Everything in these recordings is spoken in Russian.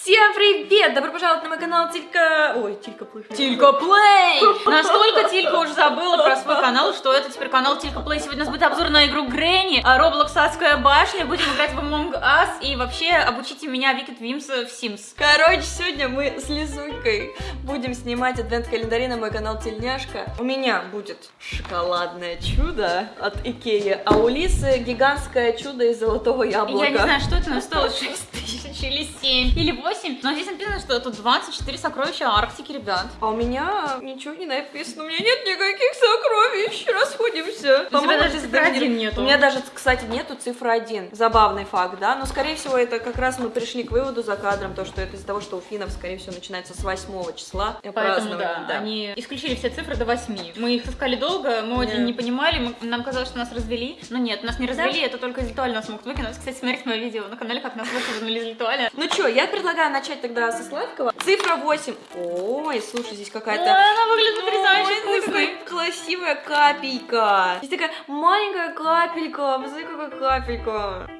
Всем привет! Добро пожаловать на мой канал Тилька... Ой, Тилька Плей. Тилька Плей! Настолько Тилька уже забыла про свой канал, что это теперь канал Тилька Плей. Сегодня у нас будет обзор на игру Грэнни, Roblox Адская башня, будем играть в Among Us и вообще обучите меня Викит Вимс в Sims. Короче, сегодня мы с Лизулькой будем снимать адвент-календари на мой канал Тельняшка. У меня будет шоколадное чудо от Икеи, а у Лисы гигантское чудо из золотого яблока. Я не знаю, что это, но стоило 6 тысяч или 7 или 8, но здесь написано, что тут 24 сокровища Арктики, ребят. А у меня ничего не написано, у меня нет никаких сокровищ, расходимся. У тебя даже это цифры не- один нету. У меня даже, кстати, нету цифры 1. Забавный факт, да? Но, скорее всего, это как раз мы пришли к выводу за кадром, то, что это из-за того, что у финнов, скорее всего, начинается с 8 числа. Поэтому, празднование, да, они исключили все цифры до 8. Мы их искали долго, мы очень Да. не понимали, мы- нам казалось, что нас развели. Но нет, нас не развели, это только из Литуали нас могут выкинуть. Кстати, смотрите мое видео на канале, как нас выкинули из Литуали. Ну что, я предлагаю начать тогда со сладкого. Цифра 8. Ой, слушай, здесь Ой, какая-то... она выглядит потрясающе Ой, вкусной. красивая капелька. Здесь такая маленькая капелька. Посмотри, какая капелька.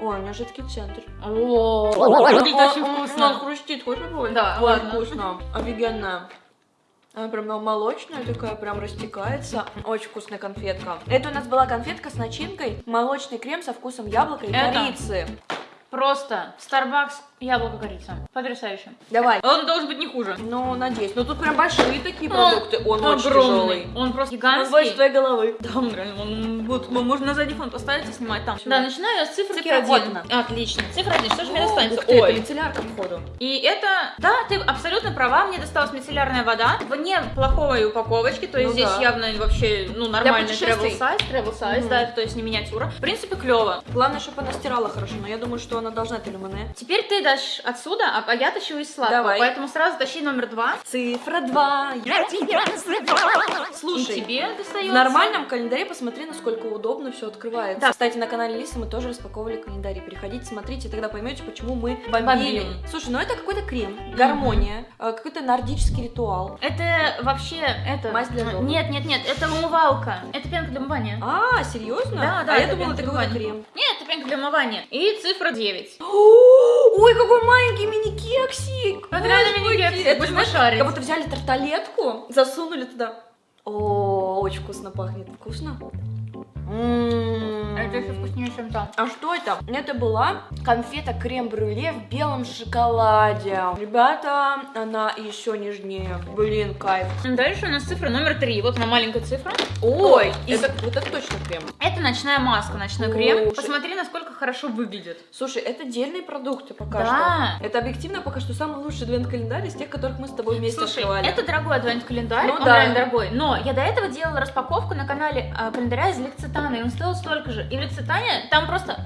Ой, у меня жидкий центр. О, выглядит очень Он- Он вкусно. хрустит, хочешь попробовать? Да, ладно. вкусно. Офигенно. Она прям молочная такая, прям растекается. Очень вкусная конфетка. Это у нас была конфетка с начинкой. Молочный крем со вкусом яблока и Это? корицы. Просто Starbucks яблоко корица. Потрясающе. Давай. Он должен быть не хуже. Ну, надеюсь. Но тут прям большие такие Он продукты. Он очень Огромный. тяжелый. Он просто Он больше гигантский. твоей головы. Да, он реально, он- вот, можно на задний фон поставить и снимать там. Да, начинаю я с цифры Цифра вот. Отлично. Цифра один. Что же мне достанется? ты, Ой. это мицеллярка, походу. И это, да, ты абсолютно права, мне досталась мицеллярная вода в неплохой упаковочке, то есть Ну здесь да. явно вообще, ну, нормальный travel size, travel size, Мгм. да, это то есть не миниатюра. В принципе, клево. Главное, чтобы она стирала хорошо, но я думаю, что она должна это люмане. Теперь ты дашь отсюда, а а я тащу из сладкого, Давай. поэтому сразу тащи номер два. Цифра 2. Я тебя Слушай, И тебе достается. в нормальном календаре посмотри, насколько удобно все открывается. Да. Кстати, на канале Лисы мы тоже распаковывали календарь. Переходите, смотрите, тогда поймете, почему мы бомбили. Бомбим. Слушай, ну это какой-то крем, гармония, э, какой-то нордический ритуал. Это вообще, это... Мазь для зубов. Нет, нет, нет, это умывалка. Это пенка для умывания. А, серьезно? Да, да, А я это думала, это какой-то крем. Нет, это пенка для умывания. И цифра 9. Ой, какой маленький мини-кексик! Это реально мини-кексик, Это, знаешь, шарить. как будто взяли тарталетку, засунули туда. О, очень вкусно пахнет. Вкусно? М. Это еще вкуснее, чем там. А что это? Это была конфета крем-брюле в белом шоколаде. Ребята, она еще нежнее. Блин, кайф. Дальше у нас цифра номер 3. Вот она маленькая цифра. Ой, и- это, вот это точно крем. Это ночная маска, ночной крем. Слушай. Посмотри, насколько хорошо выглядит. Слушай, это дельные продукты пока Да. что. Это объективно пока что самый лучший адвент-календарь из тех, которых мы с тобой вместе Слушай, открывали. это дорогой адвент-календарь, Ну он да. реально дорогой. Но я до этого делала распаковку на канале а, календаря из Лекситана, и он стоил столько же. И в там просто...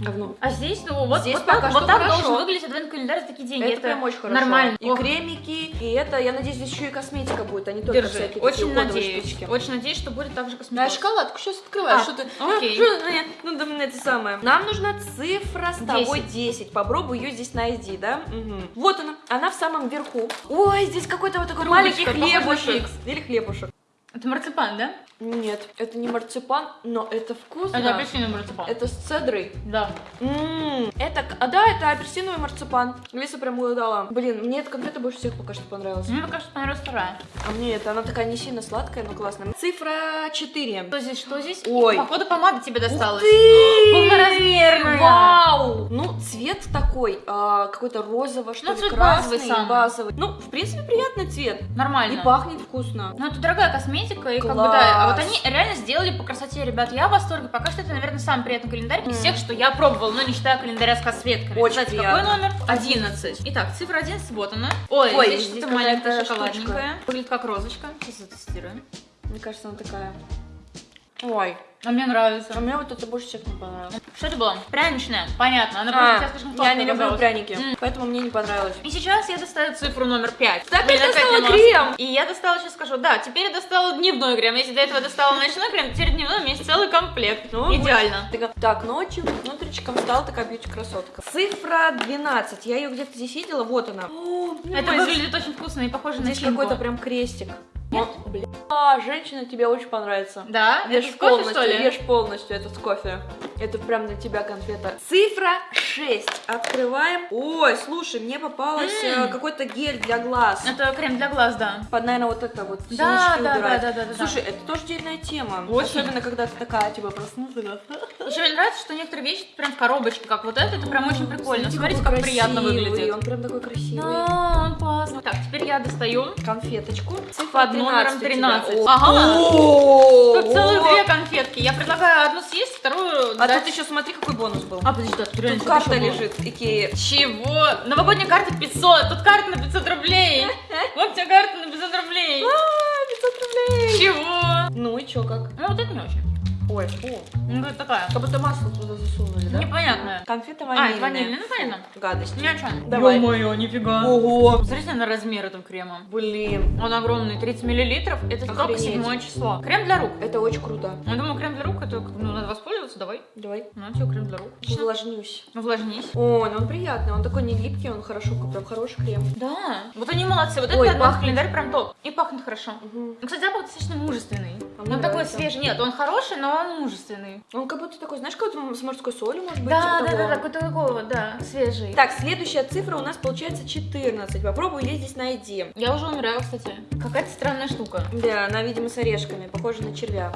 говно. А здесь, ну, вот, Здесь вот пока так, что вот так хорошо. должен выглядеть адвент-календарь за такие деньги. Это, прям очень хорошо. нормально. И Ох, кремики, и это, я надеюсь, здесь еще и косметика будет, а не только Держи. всякие Очень надеюсь. штучки. Очень надеюсь, что будет так же А косметика. шоколадку сейчас открываешь, А, что ты... окей. Что ты- Ну, да, мне это самое. Нам нужна цифра с тобой 10. Попробуй ее здесь найди, да? Мгм. Вот она. Она в самом верху. Ой, здесь какой-то вот такой маленький Трубочка, на хлебушек. Или хлебушек. Это марципан, да? Нет, это не марципан, но это вкусно. Это апельсиновый марципан. Это с цедрой. Да. М, Это, а да, это апельсиновый марципан. Лиса прям угадала. Блин, мне эта конфета больше всех пока что понравилась. Мне пока что понравилась вторая. А мне это, она такая не сильно сладкая, но классная. Цифра 4. Что здесь, что здесь? Ой. Походу помада тебе досталась. ты! Полноразмерная. Вау! Ну, цвет такой, а, какой-то розово, что Ну, ли, цвет красный, базовый самый. базовый. Ну, в принципе, приятный цвет. Нормально. И пахнет вкусно. Ну, это дорогая косметика, и как бы Класс. да. А вот они реально сделали по красоте, ребят. Я в восторге. Пока что это, наверное, самый приятный календарь из М. всех, что я пробовала, но не считая календаря с косметками. Очень Кстати, приятно. какой номер? 11. Итак, цифра 11, вот она. Ой, Ой, здесь, здесь что-то маленькое, шоколадненькое. Выглядит как розочка. Сейчас затестируем. Мне кажется, она такая. Ой, А мне нравится. а мне вот это больше всех не понравилось. Что это было? Пряничная. Понятно. Она А, просто слишком я не люблю пряники, М. поэтому мне не понравилось. И сейчас я достаю цифру номер 5. Так, я достала крем. И я достала, сейчас скажу, да, теперь я достала дневной крем. Если до этого достала ночной крем, теперь дневной у меня есть целый комплект. Ну, Идеально. Такая, Так, ночью внутричком стала такая бьюти-красотка. Цифра 12. Я ее где-то здесь видела, вот она. О, Это выглядит очень вкусно и похоже на Здесь какой-то прям крестик. Нет? А, женщина, тебе очень понравится. Да? Ешь Это кофе, полностью, что ли? ешь полностью, это с кофе. Это прям для тебя конфета. Цифра 6. Открываем. Ой, слушай, мне попалось М. э, какой-то гель для глаз. Это крем для глаз, да. Под, наверное, вот это вот Да, да, да, да, да, да. Слушай, это тоже дельная тема. Очень. Особенно, когда ты такая, типа, проснулась. Еще мне нравится, что некоторые вещи прям в коробочке, как вот это, это прям очень прикольно. Смотрите, как приятно выглядит. Он прям такой красивый. Да, он классный. Так, теперь я достаю Конфеточку. Цифра под номером 13 у тебя. 13. О, Ага. Тут целых две конфетки. Я предлагаю одну съесть, вторую А тут еще смотри, какой бонус был. А, подожди, да, тут реально карта лежит, Икея. Чего? Новогодняя карта 500, тут карта на 500 рублей. Вот тебе карта на 500 рублей. А, 500 рублей. Чего? Ну и чё, как? Ну вот это не очень. Ой, фу. Ну это такая. Как будто масло туда засунули, да? Непонятная. Конфета А, ванильная. это ванильная, ну понятно. Гадость. Ни о чем. Давай. Ё-моё, нифига. Ого. Посмотрите на размер этого крема. Блин, Он огромный, 30 миллилитров. Это только седьмое число. Крем для рук. это очень круто. Я думаю, крем для рук, это ну, надо воспользоваться, давай. Давай. На тебе крем для рук. Увлажнюсь. Увлажнись. О, ну он приятный, он такой не липкий, он хорошо, прям хороший крем. Да. Вот они молодцы. Вот Ой, этот пахнет. календарь прям топ. И пахнет хорошо. Мгм. Ну, кстати, запах достаточно мужественный. Мне он такой нравится. свежий. Нет, он хороший, но он мужественный. Он как будто такой, знаешь, как будто с морской солью, может быть, Да, типа да, да, да, какой-то такой вот, да, свежий. Так, следующая цифра у нас получается 14. Попробуй ее здесь найди. Я уже умираю, кстати. Какая-то странная штука. Да, она, видимо, с орешками, похожа на червя.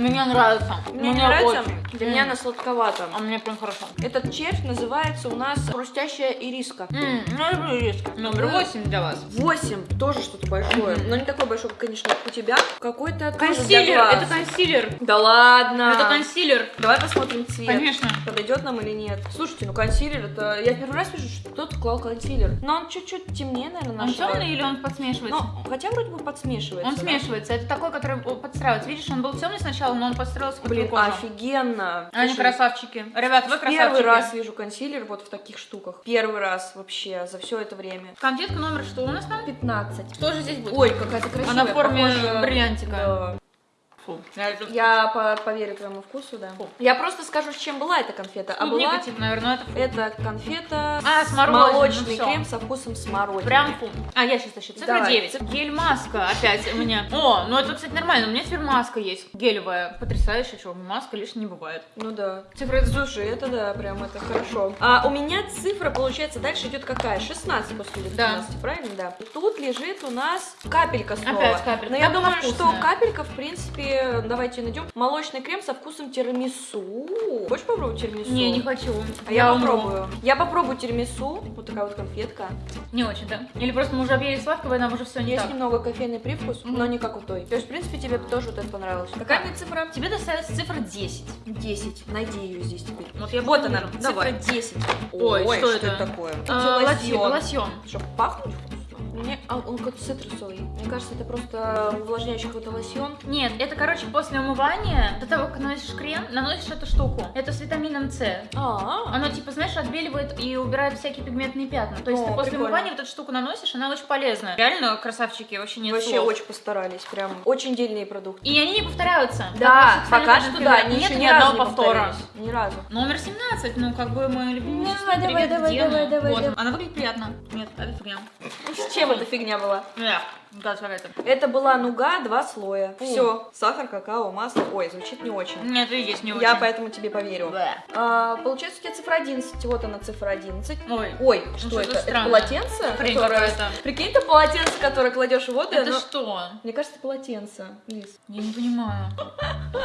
Мне нравится. Мне не нравится, очень. для меня она сладковата. А мне прям хорошо. Этот червь называется у нас хрустящая ириска. Ну, я люблю риск. Номер. 8 для вас. 8, тоже что-то большое. Но не такое большое, конечно, как у тебя. Какой-то Консилер, это консилер. Да ладно. Это консилер. Давай посмотрим цвет. Конечно. Подойдет нам или нет. Слушайте, ну консилер это... Я первый раз вижу, что кто-то клал консилер. Но он чуть-чуть темнее, наверное, Он нашего. темный или он подсмешивается? Ну, хотя вроде бы подсмешивается. Он да? смешивается. Это такой, который подстраивается. Видишь, он был темный сначала, но он подстроился под Блин, офигенно. Они Слушай, красавчики. Ребят, вы красавчики. Первый раз вижу консилер вот в таких штуках. Первый раз вообще за все это время. Конфетка номер что у нас там? 15. Что же здесь будет? Ой, какая-то красивая. Она в форме похожа- бриллиантика. Да. Фу. Я по- поверю твоему вкусу, да. Фу. Я просто скажу, с чем была эта конфета. А Клубника, была типа, наверное, это фу. это конфета А, с ну молочный всё. крем со вкусом смородины. Прям фу. А, я сейчас тащу. Цифра Давай. 9. Гель-маска опять у меня. О, ну это, кстати, нормально. У меня теперь маска есть. Гелевая. Потрясающая, что маска лишней не бывает. Ну да. Цифра Слушай, это да, прям это хорошо. А у меня цифра, получается, дальше идет какая? 16 после 19, правильно? Да. Тут лежит у нас капелька снова. Опять капелька. Но я думаю, что капелька, в принципе, давайте найдем. Молочный крем со вкусом тирамису. Хочешь попробовать тирамису? Не, не хочу. А я, умру. попробую. Я попробую тирамису. Вот такая вот конфетка. Не очень, да? Или просто мы уже объели сладкого, и нам уже все не Есть так. немного кофейный привкус, Мгм. но не как у той. То есть, в принципе, тебе тоже вот это понравилось. Какая мне цифра? Тебе достается цифра 10. 10. Найди ее здесь теперь. Вот я Вот она, Давай. цифра 10. Ой, что это? такое? А, Это лосьон. лосьон. Чтобы пахнуть Мне, а, он какой-то цитрусовый. Мне кажется, это просто увлажняющий какой-то лосьон. Нет, это, короче, после умывания, до того, как наносишь крем, наносишь эту штуку. Это с витамином С. А, Оно, типа, знаешь, отбеливает и убирает всякие пигментные пятна. То есть О, ты после прикольно. умывания вот эту штуку наносишь, она очень полезная. Реально, красавчики, вообще нет вообще слов. очень постарались. Прям очень дельные продукты. И они не повторяются. Да, Как пока что да, они нет ни ни одного повтора. Ни разу. Номер 17, ну, как бы мой любимый Давай, число. давай, давай, давай, давай, давай. Она выглядит приятно. Нет, это фигня. С чем эта фигня была? Эх, да, какая-то. Это была нуга, два слоя. Все, сахар, какао, масло. Ой, звучит не очень. Нет, и здесь не очень. Я поэтому тебе поверю. Бэ. А, получается, у тебя цифра 11. Вот она, цифра 11. Ой, Ой, Ну, что что-то это? Это странное. полотенце? Хрень которое- какая-то. Прикинь, это полотенце, которое кладешь в воду. это оно- что? Мне кажется, это полотенце. Лиз. Я не понимаю.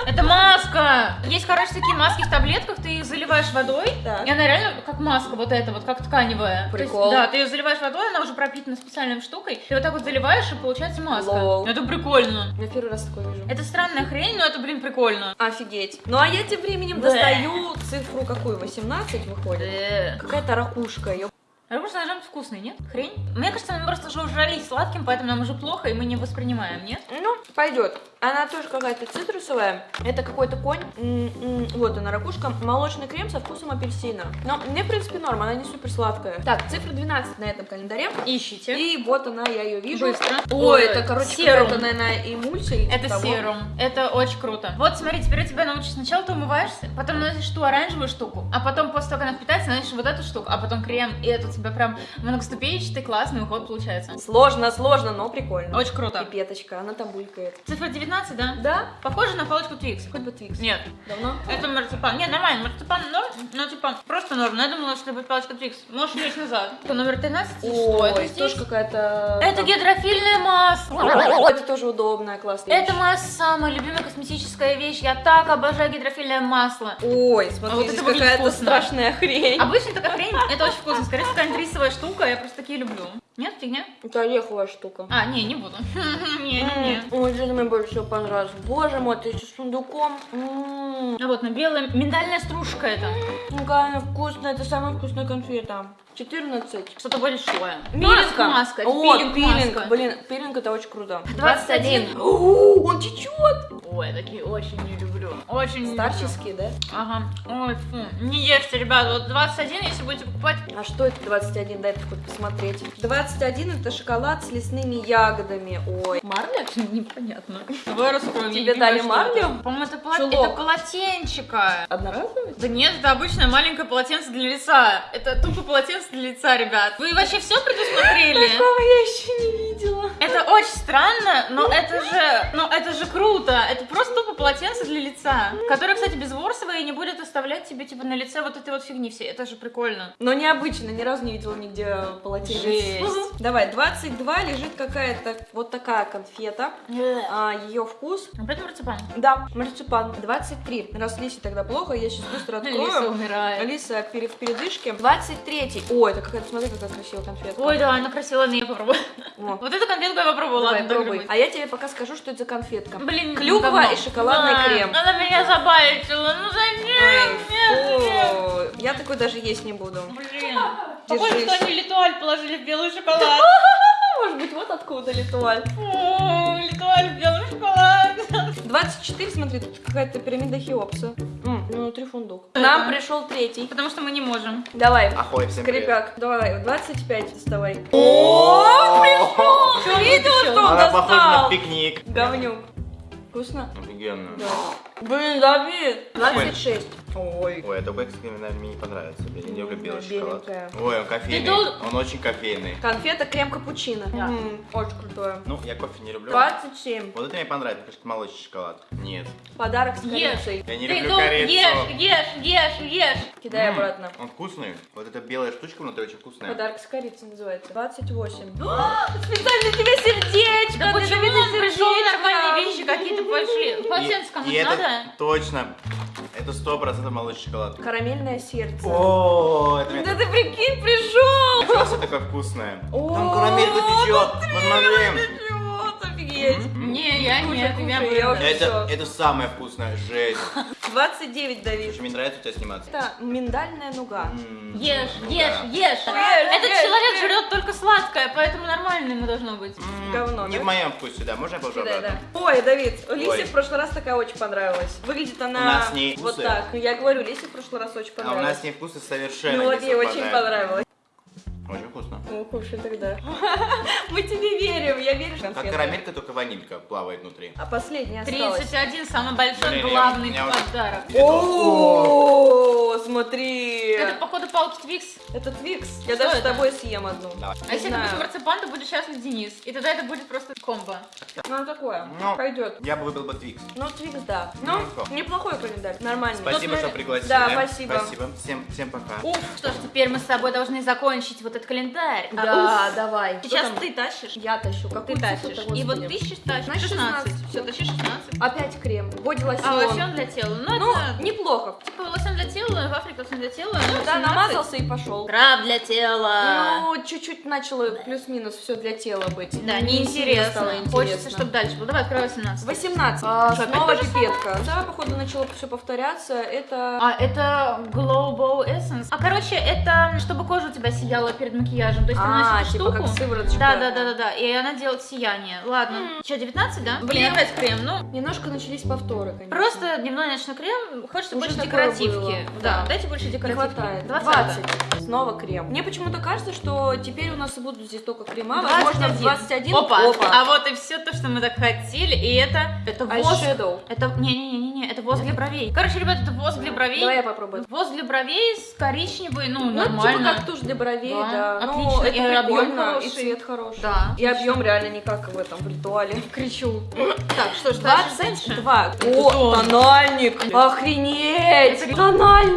Это маска! Есть, короче, такие маски в таблетках, ты их заливаешь водой, Так. и она реально как маска вот эта вот, как тканевая. То есть, Прикол. да, ты ее заливаешь водой, она уже пропитана специальной штукой, ты вот так вот заливаешь, и получается маска. Лол. Это прикольно. Я первый раз такое вижу. Это странная хрень, но это, блин, прикольно. Офигеть. Ну а я тем временем Бэ. достаю цифру какую? 18 выходит? Какая-то ракушка. Ё- Арбуз быть вкусный, нет? Хрень? Мне кажется, мы просто уже ужрались сладким, поэтому нам уже плохо, и мы не воспринимаем, нет? Ну, пойдет. Она тоже какая-то цитрусовая. Это какой-то конь. М-м, Вот она, ракушка. Молочный крем со вкусом апельсина. Но мне, в принципе, норм, она не супер сладкая. Так, цифра 12 на этом календаре. Ищите. И вот она, я ее вижу. Быстро. Ой, это, короче, serum. какая-то, наверное, эмульсия. Это типа того. serum. Это очень круто. Вот, смотри, теперь у тебя научишься. Сначала ты умываешься, потом наносишь ту оранжевую штуку, а потом, после того, как она впитается, наносишь вот эту штуку, а потом крем и эту тебя прям многоступенчатый классный уход получается. Сложно, сложно, но прикольно. Очень круто. Пипеточка, она там булькает. Цифра 19, да? Да? Похоже на палочку Twix. Хоть бы Twix. Нет, Давно? это марципан. Нет, нормально, марципан норм, но типа просто норм. Но я думала, что это будет палочка Твикс. Можешь лечь назад. Это номер 13, и что это Ой, здесь? тоже какая-то... Это гидрофильное масло. О, Это тоже удобная, классная Это моя самая любимая косметическая вещь. Я так обожаю гидрофильное масло. Ой, А смотри, вот здесь это какая-то страшная хрень. Обычно такая хрень, это очень вкусно. Скорее всего, какая-нибудь рисовая штука, я просто такие люблю. Нет, фигня? Это ореховая штука. А, не, не буду. Не-не-не. Ой, это мне больше всего понравилось. Боже мой, ты еще с сундуком. М, А вот на белая миндальная стружка это. Какая она вкусная, это самая вкусная конфета. 14. Что-то большое. Пилинг. Маска, это О, пилинг, пилинг. маска. Блин, пилинг это очень круто. 21. О, он течет. Ой, такие очень не люблю. Очень не люблю. Да? Ага. Ой, фу. Не ешьте, ребят. Вот 21, если будете покупать. А что это 21? Дай хоть посмотреть. 21 это шоколад с лесными ягодами. Ой. Марля? Непонятно. Давай раскроем. Тебе дали марлю? По-моему, это, Чулок. это полотенчика. Одноразовый? Да нет, это обычное маленькое полотенце для лица. Это тупо полотенце для лица, ребят. Вы вообще все предусмотрели? Такого я еще не видела. Это очень странно, но это же, ну это же круто. Это просто тупо полотенце для лица, которое, кстати, безворсовое и не будет оставлять тебе типа на лице вот этой вот фигни все. Это же прикольно. Но необычно, ни разу не видела нигде полотенец. Жесть. Давай, 22 лежит какая-то вот такая конфета. А, ее вкус. Об этом марципан. Да, марципан. 23. Раз Лисе тогда плохо, я сейчас быстро открою. Лиса умирает. Алиса пере- в передышке. 23. Ой, это какая-то, смотри, какая красивая конфетка. Ой, да, она красивая, но я попробую. О, Вот эту конфетку я попробую, давай, ладно, пробуй. А я тебе пока скажу, что это за конфетка. Блин, Клюква говно. и шоколадный Да, крем. Она меня забайтила, ну зачем? Нет, нет. Ой, фу. Я такой даже есть не буду. Блин. Похоже, что они литуаль положили в белый шоколад. Может быть, вот откуда литуаль. О, Литуаль в белый шоколад. 24, смотри, тут какая-то пирамида Хеопса. Ну, внутри фундук. Это- Нам пришел третий. Потому что мы не можем. Давай. Ахой, всем привет. Скрипяк. Давай, 25 доставай. О, пришел! Видела, пришел? что он Она похожа на достал? пикник. Говнюк. Вкусно? Офигенно. Да. Блин, Давид. 26. Ой. Ой, это Бэкс, наверное, мне не понравится. Я не люблю белый шоколад. Ой, он кофейный. Он очень кофейный. Конфета крем капучино. Да. М, Очень крутое. Ну, я кофе не люблю. 27. Вот это мне понравится, потому что молочный шоколад. Нет. Подарок с Ешь. корицей. Я не Ты люблю корицу. ешь, ешь, ешь, ешь. Кидай М, обратно. Он вкусный. Вот эта белая штучка внутри очень вкусная. Подарок с корицей называется. 28. Специально тебе сердечко. Да почему он пришел нормальные вещи какие-то пошли? И кому-то это надо? Точно. Это сто процентов молочный шоколад. Карамельное сердце. О, это Да ты прикинь, пришел! Ничего себе такое вкусное. Там карамелька течет. Посмотри. Офигеть. Не, я уже- Это, это самое вкусное. Жесть. 29, Давид. Очень мне нравится у тебя сниматься. Это миндальная нуга. Ешь, ешь, ешь. Этот человек жрет только сладкое, поэтому нормально ему должно быть. Говно, Не в моем вкусе, да. Можно я положу Да, обратно? да. Ой, Давид, Лисе в прошлый раз такая очень понравилась. Выглядит она вот так. Ну, Я говорю, Лисе в прошлый раз очень А у понравилась. нас с ней вкусы совершенно Ну вот не ей очень совпадают. понравилось. Ну, кушай тогда. Мы тебе верим, я верю в Как карамелька, только ванилька плавает внутри. А последняя осталась. 31, самый большой, главный подарок. О, смотри. Это, походу, палки Twix. Это Twix. Я Что даже с это? тобой съем одну. Давай. А если будет марципан, то будет счастлив Денис. И тогда это будет просто комбо. Ну, такое. Ну. Пойдет. Я бы выбрал бы Twix. Ну, Twix, да. Ну, Ну, неплохой календарь. Нормальный. Спасибо, Ну, что пригласили. Да, спасибо. Спасибо. Всем, всем пока. Уф, что ж, теперь мы с тобой должны закончить вот этот календарь. А, Да, уф, давай. Сейчас ты тащишь. Я тащу. Ты Какую тащишь. И вот ты считаешь. Значит, 16. 16. Все, тащи 16. Опять крем. Body лосьон. А лосьон для тела. Ну, Ну, это неплохо. типа лосьон для тела, в Африке лосьон для тела. ну, Да, 17. намазался и пошел. Скраб для тела. Ну, чуть-чуть начало плюс-минус все для тела быть. Да, Не неинтересно. стало Хочется, чтобы дальше было. Давай, открывай 17. 18. А, Что, снова пипетка. Да, походу начало все повторяться. Это... А, это Glow Essence. А, короче, это чтобы кожа у тебя сияла перед макияжем. То есть ты А, наносишь типа штуку. как сывороточка. Да, да, да, да, да. И она делает сияние. Ладно. Что, 19, да? Блин, опять крем. Ну, Немножко начались повторы, конечно. просто дневной ночной крем. Хочется Уже больше декоративки. было, Да, да. дайте больше Не декоративки. хватает. 20. 20. Снова крем. Мне почему-то кажется, что теперь у нас будут здесь только крема. 21. Возможно, в 21. Опа. А вот и все то, что мы так хотели. И это... Это воск. Eyeshadow. Это... Не-не-не-не. Не-не-не, это воск для бровей. Короче, ребят, это воск для бровей. Давай я попробую. Воск для бровей с коричневый, ну, Ну, типа нормально. как тушь для бровей, Да, да. Ну, отлично. это И объем прикольно, и хороший. цвет хороший. Да. И объем реально не как в этом, в ритуале. Кричу. Так, что ж, дальше дальше? 22. Это О, тон. тональник! Охренеть! Это-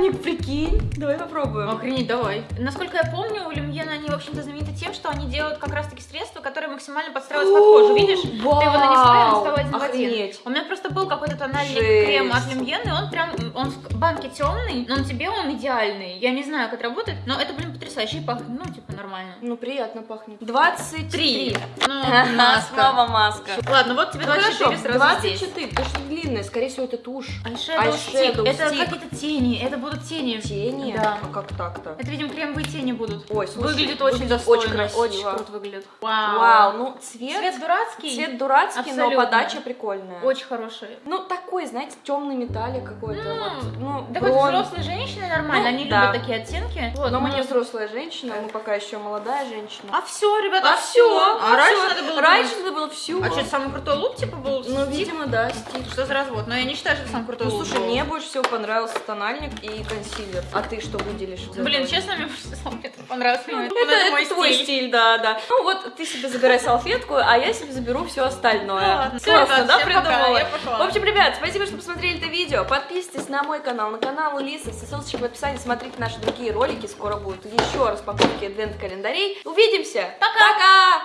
Тональник, прикинь! Давай попробуем. Охренеть, давай. Насколько я помню, у Люмьена они, в общем-то, знамениты тем, что они делают как раз-таки средства, которые максимально подстраиваются под кожу. Видишь? Ты его нанесла, и он стал один в один. У меня просто был какой-то тональник Жесть. крем от Люмьен, и он прям, он в банке темный, но на тебе он идеальный. Я не знаю, как работает, но это, блин, потрясающе и пахнет, ну, типа, нормально. Ну, приятно пахнет. 23. Три. Ну, маска. Снова маска. Ладно, вот тебе Ну, 24 хорошо, сразу здесь. 24, потому что длинная, скорее всего, это тушь. Eyeshadow stick. Это какие-то тени, это будут тени. Тени? Да. А как так-то? Это, видимо, кремовые тени будут. Ой, слушай, выглядит очень выглядит достойно, очень красиво. очень круто выглядит. Вау. Вау, ну цвет, Цвет дурацкий, цвет дурацкий, но Абсолютно. подача прикольная. очень хороший. Ну, такой, знаете, темный металлик какой-то. Ну, вот. Ну, Да хоть бронз. взрослые женщины нормально, Ну, они да. любят такие оттенки. Вот, Но мы ну, не взрослая женщина, мы пока еще молодая женщина. А все, ребята, А все. всё, А раньше всё. надо было Раньше было все. А что, самый крутой лук, типа, был? Ну, Стик? видимо, да, стиль. Что за развод? Но я не считаю, что это самый крутой Ну, лук слушай, был. мне больше всего понравился тональник и консилер. А ты что выделишь? Блин, честно, мне больше всего это понравилось. Ну, Это, это, это мой твой стиль. стиль, да, да. Ну вот ты себе забирай салфетку, а я себе заберу все остальное. Ну Классно, ребят, да, придумала? В общем, ребят, спасибо, что посмотрели это видео. Подписывайтесь на мой канал, на канал Лисы. Все ссылочки в описании. Смотрите наши другие ролики. Скоро будут еще распаковки адвент-календарей. Увидимся. Пока. Пока.